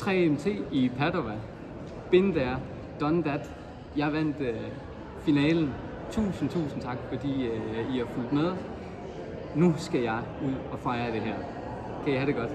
3MT i Padova. Been there, done that. Jeg vandt øh, finalen. Tusind, tusind tak, fordi øh, I har fulgt med. Nu skal jeg ud og fejre det her. Kan I have det godt?